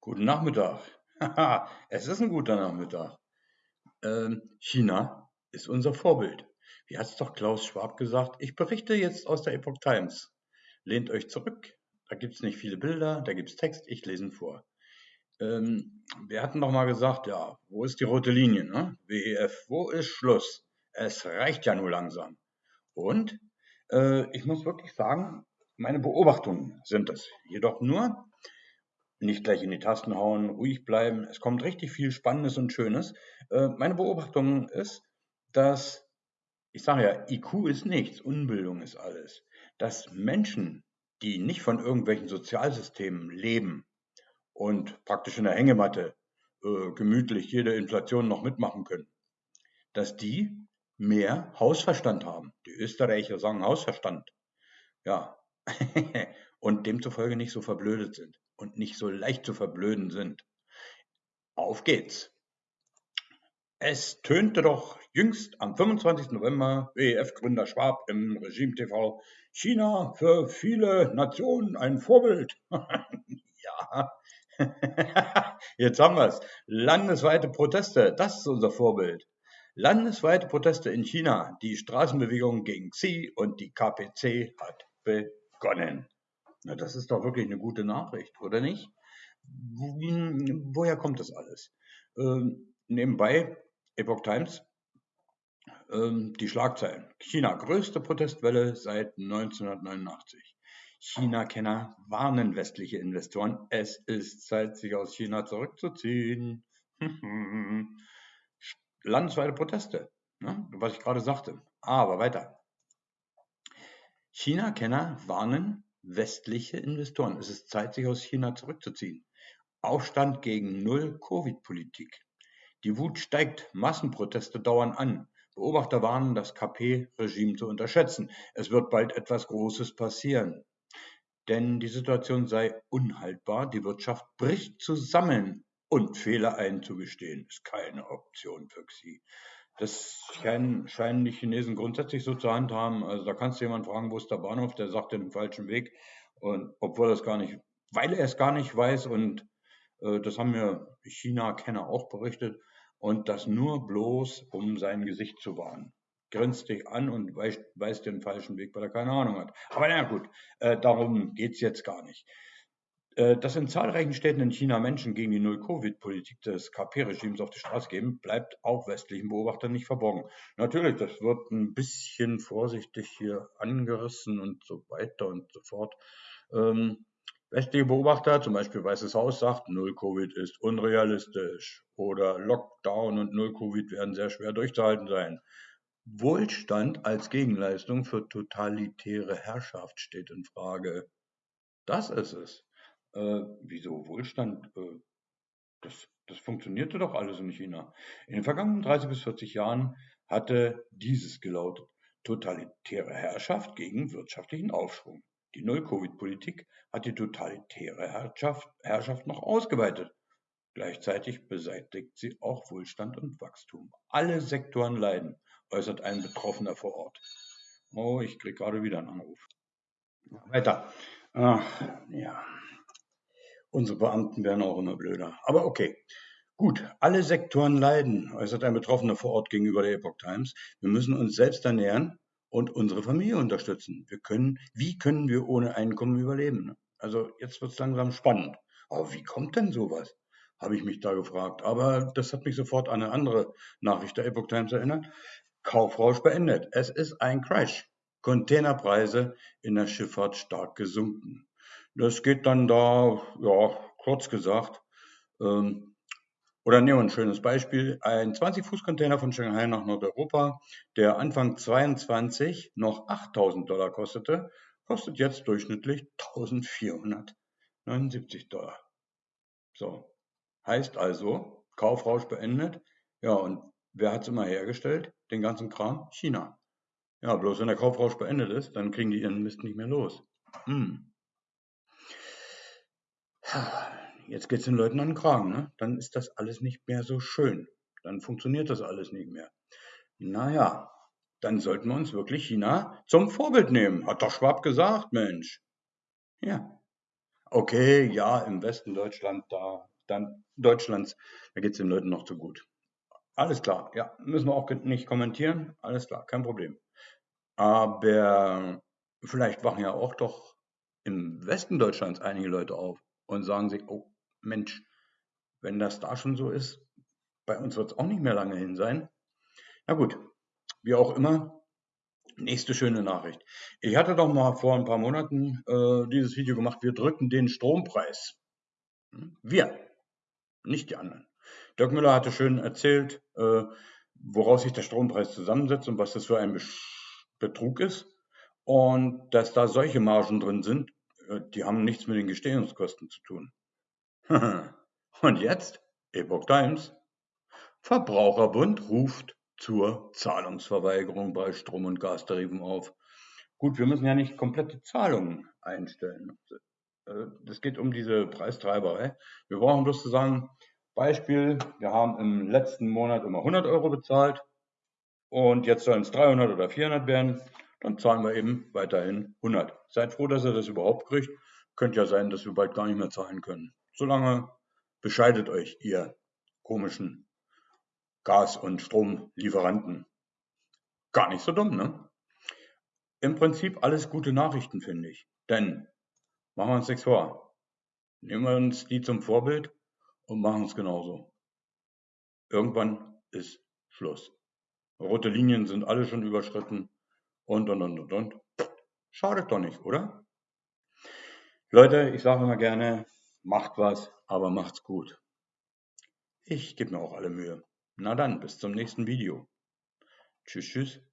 Guten Nachmittag. Haha, es ist ein guter Nachmittag. Ähm, China ist unser Vorbild. Wie hat es doch Klaus Schwab gesagt? Ich berichte jetzt aus der Epoch Times. Lehnt euch zurück. Da gibt es nicht viele Bilder, da gibt es Text, ich lese ihn vor. Ähm, wir hatten doch mal gesagt, ja, wo ist die rote Linie? Ne? WEF, wo ist Schluss? Es reicht ja nur langsam. Und äh, ich muss wirklich sagen, meine Beobachtungen sind es. Jedoch nur, nicht gleich in die Tasten hauen, ruhig bleiben. Es kommt richtig viel Spannendes und Schönes. Äh, meine Beobachtung ist, dass, ich sage ja, IQ ist nichts, Unbildung ist alles. Dass Menschen, die nicht von irgendwelchen Sozialsystemen leben und praktisch in der Hängematte äh, gemütlich jede Inflation noch mitmachen können, dass die mehr Hausverstand haben. Die Österreicher sagen Hausverstand. Ja. und demzufolge nicht so verblödet sind und nicht so leicht zu verblöden sind. Auf geht's! Es tönte doch jüngst am 25. November WEF-Gründer Schwab im Regime TV China für viele Nationen ein Vorbild. ja, jetzt haben wir es. Landesweite Proteste, das ist unser Vorbild. Landesweite Proteste in China. Die Straßenbewegung gegen Xi und die KPC hat begonnen. Na, das ist doch wirklich eine gute Nachricht, oder nicht? Woher kommt das alles? Ähm, nebenbei, Epoch Times, ähm, die Schlagzeilen. China, größte Protestwelle seit 1989. China-Kenner warnen westliche Investoren, es ist Zeit, sich aus China zurückzuziehen. Landesweite Proteste, ne? was ich gerade sagte. Aber weiter. China-Kenner warnen westliche Investoren. Es ist Zeit, sich aus China zurückzuziehen. Aufstand gegen Null-Covid-Politik. Die Wut steigt, Massenproteste dauern an. Beobachter warnen, das KP-Regime zu unterschätzen. Es wird bald etwas Großes passieren. Denn die Situation sei unhaltbar, die Wirtschaft bricht zusammen und Fehler einzugestehen ist keine Option für Xi. Das scheinen, scheinen die Chinesen grundsätzlich so zu handhaben. Also da kannst du jemanden fragen, wo ist der Bahnhof, der sagt den falschen Weg. Und obwohl es gar nicht, weil er es gar nicht weiß und äh, das haben mir China-Kenner auch berichtet und das nur bloß, um sein Gesicht zu wahren. Grinst dich an und weist, weist den falschen Weg, weil er keine Ahnung hat. Aber na gut, äh, darum geht's jetzt gar nicht. Äh, dass in zahlreichen Städten in China Menschen gegen die Null-Covid-Politik des KP-Regimes auf die Straße gehen, bleibt auch westlichen Beobachtern nicht verborgen. Natürlich, das wird ein bisschen vorsichtig hier angerissen und so weiter und so fort. Ähm, westliche Beobachter, zum Beispiel Weißes Haus, sagt, Null-Covid ist unrealistisch oder Lockdown und Null-Covid werden sehr schwer durchzuhalten sein. Wohlstand als Gegenleistung für totalitäre Herrschaft steht in Frage. Das ist es. Äh, wieso Wohlstand? Äh, das, das funktionierte doch alles in China. In den vergangenen 30 bis 40 Jahren hatte dieses gelautet. Totalitäre Herrschaft gegen wirtschaftlichen Aufschwung. Die Null-Covid-Politik hat die totalitäre Herrschaft, Herrschaft noch ausgeweitet. Gleichzeitig beseitigt sie auch Wohlstand und Wachstum. Alle Sektoren leiden, äußert ein Betroffener vor Ort. Oh, ich kriege gerade wieder einen Anruf. Weiter. Ach, ja. Unsere Beamten werden auch immer blöder. Aber okay. Gut, alle Sektoren leiden, äußert ein Betroffener vor Ort gegenüber der Epoch Times. Wir müssen uns selbst ernähren und unsere Familie unterstützen. Wir können, wie können wir ohne Einkommen überleben? Also jetzt wird es langsam spannend. Aber wie kommt denn sowas? Habe ich mich da gefragt. Aber das hat mich sofort an eine andere Nachricht der Epoch Times erinnert. Kaufrausch beendet. Es ist ein Crash. Containerpreise in der Schifffahrt stark gesunken. Das geht dann da, ja, kurz gesagt, ähm, oder nehmen wir ein schönes Beispiel. Ein 20-Fuß-Container von Shanghai nach Nordeuropa, der Anfang 22 noch 8000 Dollar kostete, kostet jetzt durchschnittlich 1479 Dollar. So. Heißt also, Kaufrausch beendet. Ja, und wer hat es immer hergestellt? Den ganzen Kram? China. Ja, bloß wenn der Kaufrausch beendet ist, dann kriegen die ihren Mist nicht mehr los. Hm. Jetzt geht es den Leuten an den Kragen, ne? Dann ist das alles nicht mehr so schön. Dann funktioniert das alles nicht mehr. Naja, dann sollten wir uns wirklich China zum Vorbild nehmen. Hat doch Schwab gesagt, Mensch. Ja. Okay, ja, im Westen Deutschland, da, dann Deutschlands, da geht es den Leuten noch zu gut. Alles klar, ja, müssen wir auch nicht kommentieren. Alles klar, kein Problem. Aber vielleicht wachen ja auch doch im Westen Deutschlands einige Leute auf und sagen sich, oh Mensch, wenn das da schon so ist, bei uns wird es auch nicht mehr lange hin sein. Na gut, wie auch immer, nächste schöne Nachricht. Ich hatte doch mal vor ein paar Monaten äh, dieses Video gemacht, wir drücken den Strompreis. Hm? Wir, nicht die anderen. Dirk Müller hatte schön erzählt, äh, woraus sich der Strompreis zusammensetzt und was das für ein Betrug ist. Und dass da solche Margen drin sind, die haben nichts mit den Gestehungskosten zu tun. und jetzt, Epoch Times, Verbraucherbund ruft zur Zahlungsverweigerung bei Strom- und Gastarifen auf. Gut, wir müssen ja nicht komplette Zahlungen einstellen. Es äh, geht um diese Preistreiberei. Wir brauchen bloß zu sagen, Beispiel, wir haben im letzten Monat immer 100 Euro bezahlt und jetzt sollen es 300 oder 400 werden, dann zahlen wir eben weiterhin 100. Seid froh, dass ihr das überhaupt kriegt. Könnte ja sein, dass wir bald gar nicht mehr zahlen können. Solange bescheidet euch, ihr komischen Gas- und Stromlieferanten. Gar nicht so dumm, ne? Im Prinzip alles gute Nachrichten, finde ich. Denn, machen wir uns nichts vor. Nehmen wir uns die zum Vorbild und machen es genauso. Irgendwann ist Schluss. Rote Linien sind alle schon überschritten und, und, und, und, und. Schadet doch nicht, oder? Leute, ich sage immer gerne, macht was, aber macht's gut. Ich gebe mir auch alle Mühe. Na dann, bis zum nächsten Video. Tschüss, tschüss.